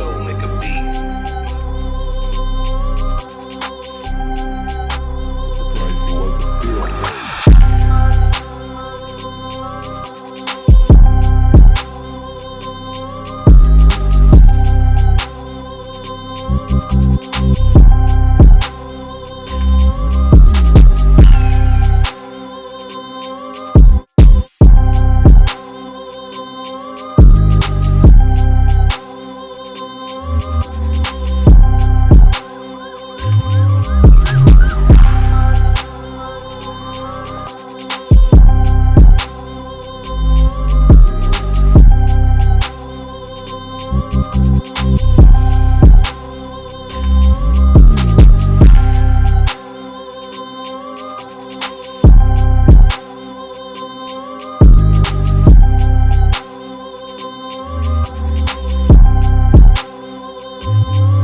soul.